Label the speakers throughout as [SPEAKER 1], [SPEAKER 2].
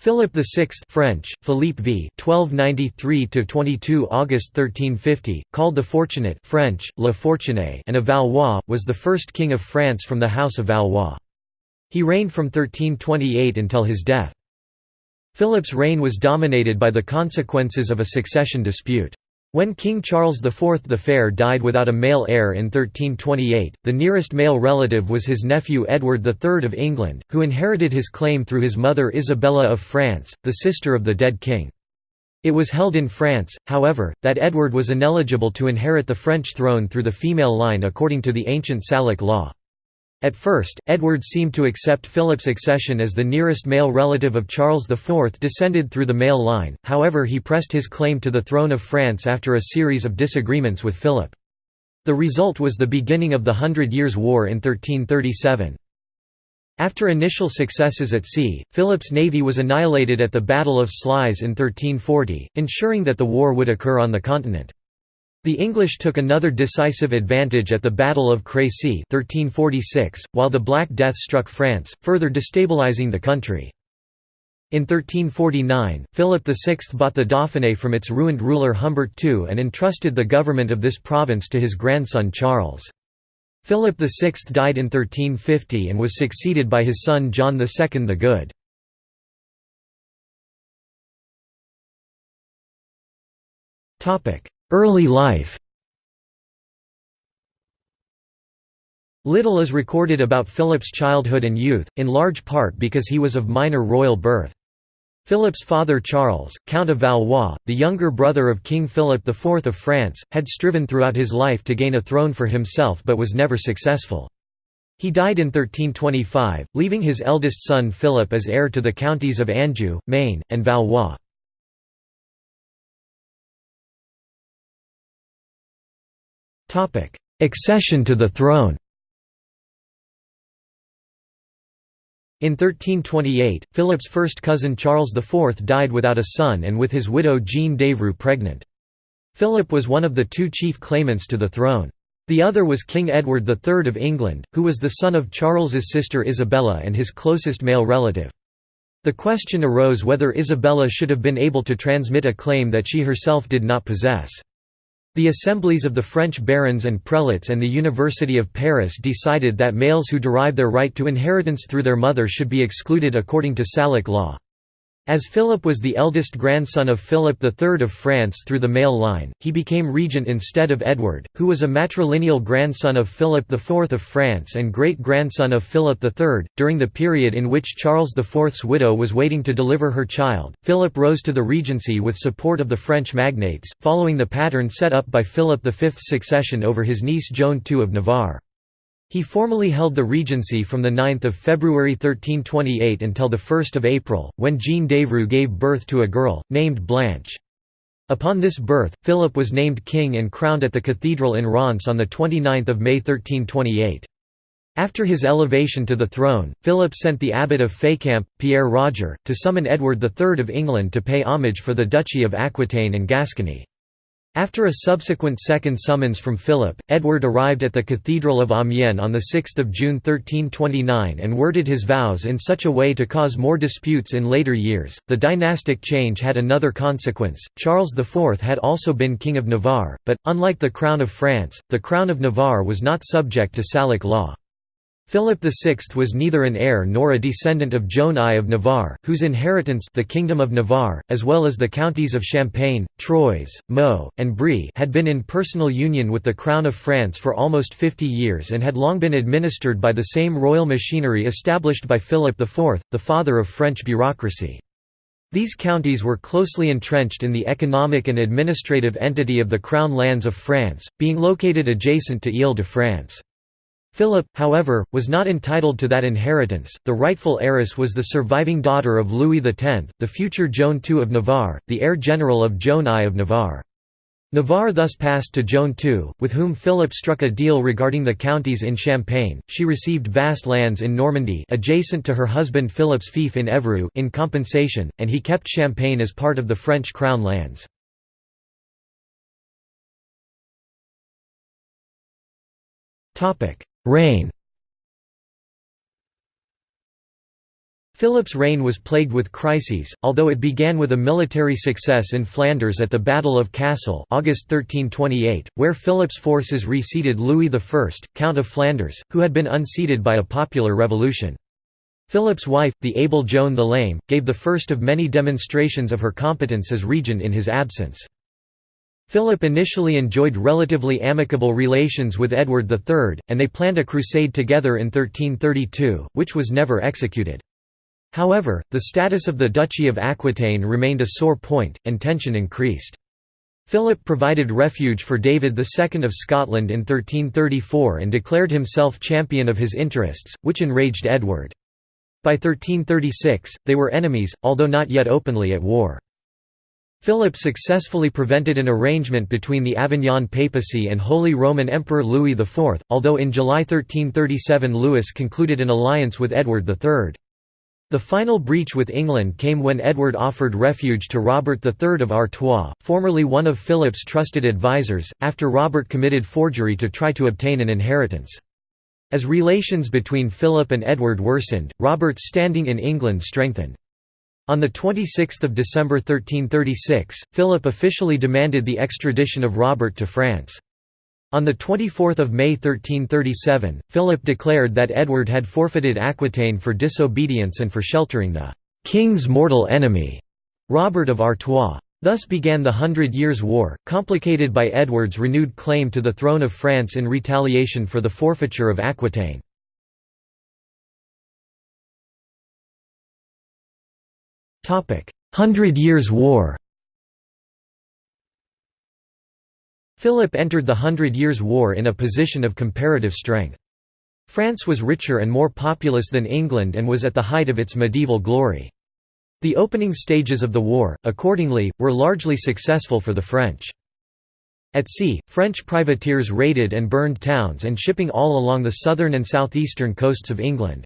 [SPEAKER 1] Philip VI French, Philippe V 1293–22 August 1350, called the Fortunate French, Le Fortuné and of Valois, was the first king of France from the House of Valois. He reigned from 1328 until his death. Philip's reign was dominated by the consequences of a succession dispute. When King Charles IV the Fair died without a male heir in 1328, the nearest male relative was his nephew Edward III of England, who inherited his claim through his mother Isabella of France, the sister of the dead king. It was held in France, however, that Edward was ineligible to inherit the French throne through the female line according to the ancient Salic law. At first, Edward seemed to accept Philip's accession as the nearest male relative of Charles IV descended through the male line, however he pressed his claim to the throne of France after a series of disagreements with Philip. The result was the beginning of the Hundred Years' War in 1337. After initial successes at sea, Philip's navy was annihilated at the Battle of Sluys in 1340, ensuring that the war would occur on the continent. The English took another decisive advantage at the Battle of Crécy 1346, while the Black Death struck France, further destabilizing the country. In 1349, Philip VI bought the Dauphiné from its ruined ruler Humbert II and entrusted the government of this province to his grandson Charles. Philip VI died in 1350 and was succeeded by his son John II the Good. Early life Little is recorded about Philip's childhood and youth, in large part because he was of minor royal birth. Philip's father Charles, Count of Valois, the younger brother of King Philip IV of France, had striven throughout his life to gain a throne for himself but was never successful. He died in 1325, leaving his eldest son Philip as heir to the counties of Anjou, Maine, and Valois. Accession to the throne In 1328, Philip's first cousin Charles IV died without a son and with his widow Jeanne d'Evreux pregnant. Philip was one of the two chief claimants to the throne. The other was King Edward III of England, who was the son of Charles's sister Isabella and his closest male relative. The question arose whether Isabella should have been able to transmit a claim that she herself did not possess. The assemblies of the French barons and prelates and the University of Paris decided that males who derive their right to inheritance through their mother should be excluded according to Salic law. As Philip was the eldest grandson of Philip III of France through the male line, he became regent instead of Edward, who was a matrilineal grandson of Philip IV of France and great-grandson of Philip III. During the period in which Charles IV's widow was waiting to deliver her child, Philip rose to the regency with support of the French magnates, following the pattern set up by Philip V's succession over his niece Joan II of Navarre. He formally held the regency from 9 February 1328 until 1 April, when Jeanne d'Evreux gave birth to a girl, named Blanche. Upon this birth, Philip was named king and crowned at the cathedral in Reims on 29 May 1328. After his elevation to the throne, Philip sent the abbot of Fécamp, Pierre Roger, to summon Edward III of England to pay homage for the Duchy of Aquitaine and Gascony. After a subsequent second summons from Philip, Edward arrived at the Cathedral of Amiens on 6 June 1329 and worded his vows in such a way to cause more disputes in later years. The dynastic change had another consequence. Charles IV had also been King of Navarre, but, unlike the Crown of France, the Crown of Navarre was not subject to Salic law. Philip VI was neither an heir nor a descendant of Joan I of Navarre, whose inheritance the Kingdom of Navarre, as well as the counties of Champagne, Troyes, Meaux, and Brie had been in personal union with the Crown of France for almost 50 years and had long been administered by the same royal machinery established by Philip IV, the father of French bureaucracy. These counties were closely entrenched in the economic and administrative entity of the Crown lands of France, being located adjacent to Ile-de-France. Philip, however, was not entitled to that inheritance, the rightful heiress was the surviving daughter of Louis X, the future Joan II of Navarre, the heir general of Joan I of Navarre. Navarre thus passed to Joan II, with whom Philip struck a deal regarding the counties in Champagne. She received vast lands in Normandy adjacent to her husband Philip's fief in Évreux in compensation, and he kept Champagne as part of the French crown lands. Reign Philip's reign was plagued with crises, although it began with a military success in Flanders at the Battle of Cassel August 1328, where Philip's forces reseated Louis I, Count of Flanders, who had been unseated by a popular revolution. Philip's wife, the able Joan the Lame, gave the first of many demonstrations of her competence as regent in his absence. Philip initially enjoyed relatively amicable relations with Edward III, and they planned a crusade together in 1332, which was never executed. However, the status of the Duchy of Aquitaine remained a sore point, and tension increased. Philip provided refuge for David II of Scotland in 1334 and declared himself champion of his interests, which enraged Edward. By 1336, they were enemies, although not yet openly at war. Philip successfully prevented an arrangement between the Avignon papacy and Holy Roman Emperor Louis IV, although in July 1337 Louis concluded an alliance with Edward III. The final breach with England came when Edward offered refuge to Robert III of Artois, formerly one of Philip's trusted advisers, after Robert committed forgery to try to obtain an inheritance. As relations between Philip and Edward worsened, Robert's standing in England strengthened. On 26 December 1336, Philip officially demanded the extradition of Robert to France. On 24 May 1337, Philip declared that Edward had forfeited Aquitaine for disobedience and for sheltering the «king's mortal enemy», Robert of Artois. Thus began the Hundred Years' War, complicated by Edward's renewed claim to the throne of France in retaliation for the forfeiture of Aquitaine. Hundred Years' War Philip entered the Hundred Years' War in a position of comparative strength. France was richer and more populous than England and was at the height of its medieval glory. The opening stages of the war, accordingly, were largely successful for the French. At sea, French privateers raided and burned towns and shipping all along the southern and southeastern coasts of England.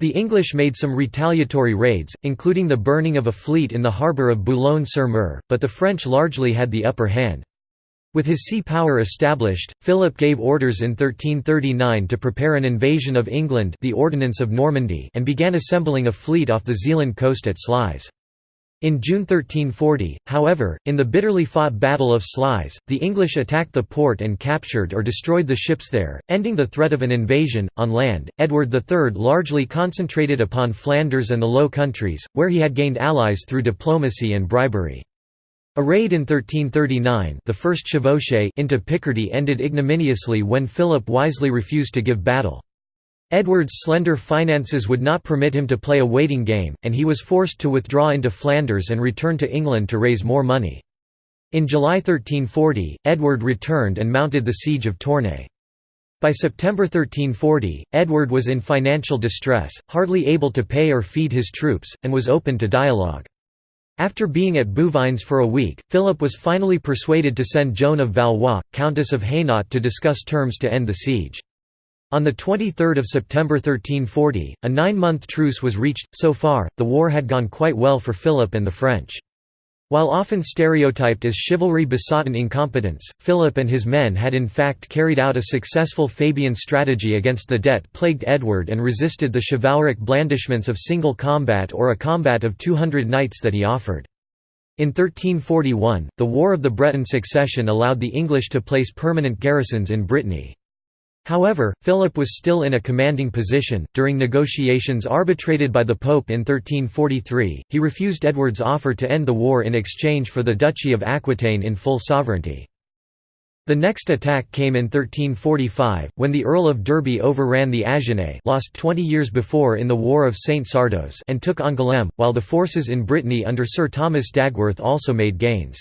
[SPEAKER 1] The English made some retaliatory raids, including the burning of a fleet in the harbour of Boulogne-sur-Mer, but the French largely had the upper hand. With his sea power established, Philip gave orders in 1339 to prepare an invasion of England the Ordinance of Normandy and began assembling a fleet off the Zeeland coast at Sluys. In June 1340, however, in the bitterly fought Battle of Sluys, the English attacked the port and captured or destroyed the ships there, ending the threat of an invasion. On land, Edward III largely concentrated upon Flanders and the Low Countries, where he had gained allies through diplomacy and bribery. A raid in 1339 the first chevauchée into Picardy ended ignominiously when Philip wisely refused to give battle. Edward's slender finances would not permit him to play a waiting game, and he was forced to withdraw into Flanders and return to England to raise more money. In July 1340, Edward returned and mounted the siege of Tournai. By September 1340, Edward was in financial distress, hardly able to pay or feed his troops, and was open to dialogue. After being at Bouvines for a week, Philip was finally persuaded to send Joan of Valois, Countess of Hainaut to discuss terms to end the siege. On 23 September 1340, a nine-month truce was reached. So far, the war had gone quite well for Philip and the French. While often stereotyped as chivalry besought incompetence, Philip and his men had in fact carried out a successful Fabian strategy against the debt-plagued Edward and resisted the chivalric blandishments of single combat or a combat of 200 knights that he offered. In 1341, the War of the Breton Succession allowed the English to place permanent garrisons in Brittany. However, Philip was still in a commanding position. During negotiations arbitrated by the Pope in 1343, he refused Edward's offer to end the war in exchange for the Duchy of Aquitaine in full sovereignty. The next attack came in 1345, when the Earl of Derby overran the Agenais lost 20 years before in the War of St. Sardos and took Angoulême, while the forces in Brittany under Sir Thomas Dagworth also made gains.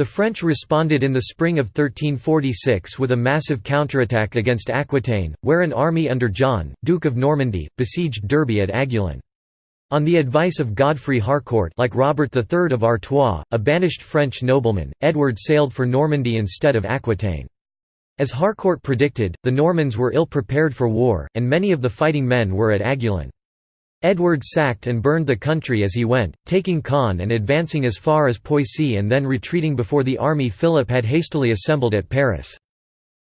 [SPEAKER 1] The French responded in the spring of 1346 with a massive counterattack against Aquitaine, where an army under John, Duke of Normandy, besieged Derby at Aiguillon. On the advice of Godfrey Harcourt like Robert III of Artois, a banished French nobleman, Edward sailed for Normandy instead of Aquitaine. As Harcourt predicted, the Normans were ill prepared for war, and many of the fighting men were at Aiguillon. Edward sacked and burned the country as he went, taking Caen and advancing as far as Poissy and then retreating before the army Philip had hastily assembled at Paris.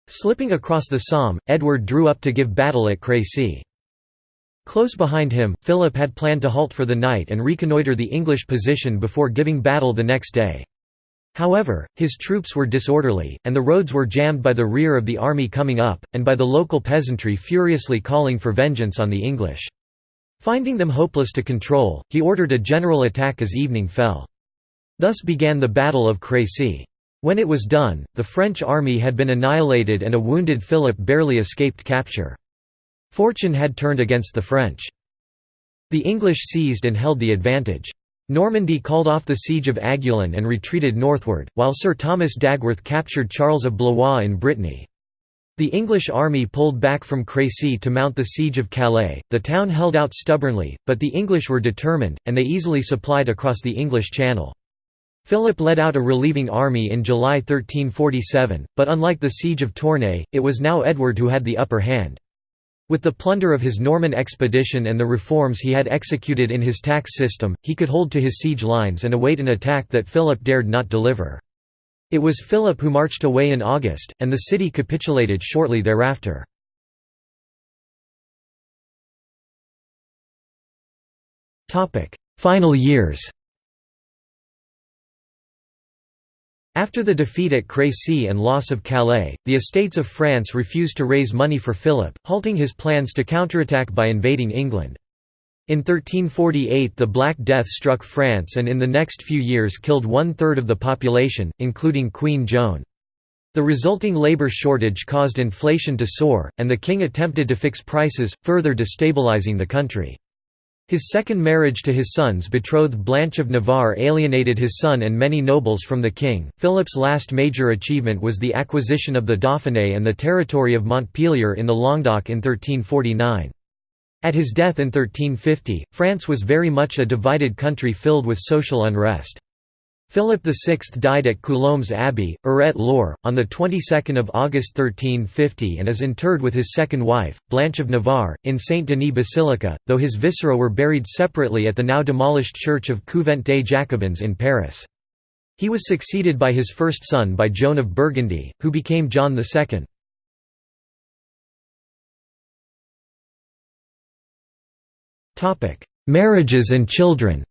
[SPEAKER 1] Slipping across the Somme, Edward drew up to give battle at Crécy. Close behind him, Philip had planned to halt for the night and reconnoitre the English position before giving battle the next day. However, his troops were disorderly, and the roads were jammed by the rear of the army coming up, and by the local peasantry furiously calling for vengeance on the English. Finding them hopeless to control, he ordered a general attack as evening fell. Thus began the Battle of Crécy. When it was done, the French army had been annihilated and a wounded Philip barely escaped capture. Fortune had turned against the French. The English seized and held the advantage. Normandy called off the siege of Aiguillon and retreated northward, while Sir Thomas Dagworth captured Charles of Blois in Brittany. The English army pulled back from Crécy to mount the siege of Calais. The town held out stubbornly, but the English were determined, and they easily supplied across the English Channel. Philip led out a relieving army in July 1347, but unlike the siege of Tournai, it was now Edward who had the upper hand. With the plunder of his Norman expedition and the reforms he had executed in his tax system, he could hold to his siege lines and await an attack that Philip dared not deliver. It was Philip who marched away in August, and the city capitulated shortly thereafter. Final years After the defeat at Crécy and loss of Calais, the estates of France refused to raise money for Philip, halting his plans to counterattack by invading England. In 1348 the Black Death struck France and in the next few years killed one-third of the population, including Queen Joan. The resulting labor shortage caused inflation to soar, and the king attempted to fix prices, further destabilizing the country. His second marriage to his son's betrothed Blanche of Navarre alienated his son and many nobles from the king. Philip's last major achievement was the acquisition of the Dauphiné and the territory of Montpellier in the Languedoc in 1349. At his death in 1350, France was very much a divided country filled with social unrest. Philip VI died at Coulombs Abbey, Eure-et-Loir, on the 22nd of August 1350 and is interred with his second wife, Blanche of Navarre, in Saint-Denis Basilica, though his viscera were buried separately at the now demolished church of Couvent des Jacobins in Paris. He was succeeded by his first son by Joan of Burgundy, who became John II. Marriages and children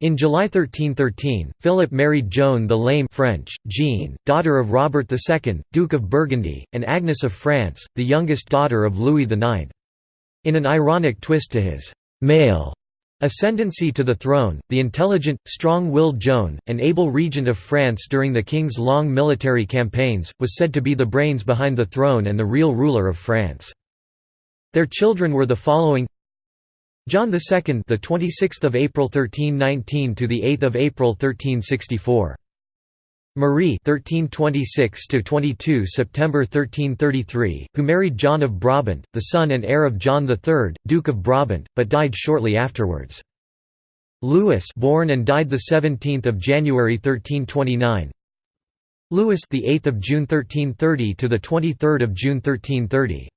[SPEAKER 1] In July 1313, Philip married Joan the Lame French, Jeanne, daughter of Robert II, Duke of Burgundy, and Agnes of France, the youngest daughter of Louis IX. In an ironic twist to his «male» ascendancy to the throne, the intelligent, strong-willed Joan, an able regent of France during the king's long military campaigns, was said to be the brains behind the throne and the real ruler of France. Their children were the following John II, the 26th of April 1319 to the 8th of April 1364. Marie 1326 to 22 September 1333, who married John of Brabant, the son and heir of John III, Duke of Brabant, but died shortly afterwards. Louis, born and died the 17th of January 1329. Louis, the 8th of June 1330 to the 23rd of June 1330.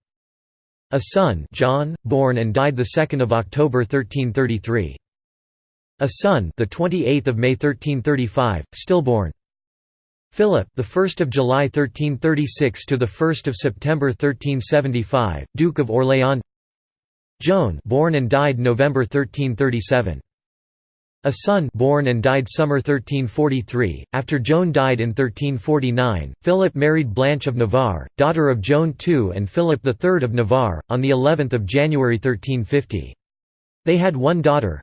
[SPEAKER 1] A son John, born and died 2 October 1333. A son the 28th of May 1335, stillborn. Philip, the 1st of July 1336 to the 1st of September 1375, Duke of Orléans. Joan, born and died November 1337. A son born and died summer 1343. After Joan died in 1349, Philip married Blanche of Navarre, daughter of Joan II and Philip III of Navarre, on the 11th of January 1350. They had one daughter,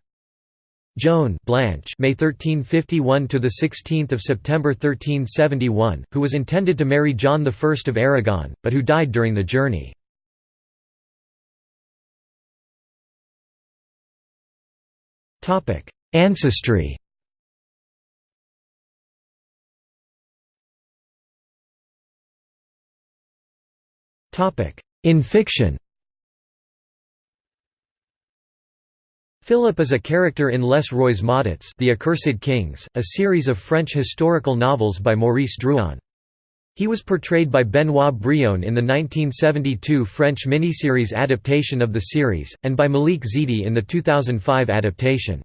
[SPEAKER 1] Joan Blanche May 1351 to the 16th of September 1371, who was intended to marry John I of Aragon, but who died during the journey. Topic: Ancestry In fiction Philip is a character in Les Rois Maudits The Accursed Kings, a series of French historical novels by Maurice Druon. He was portrayed by Benoit Brione in the 1972 French miniseries adaptation of the series, and by Malik Zidi in the 2005 adaptation.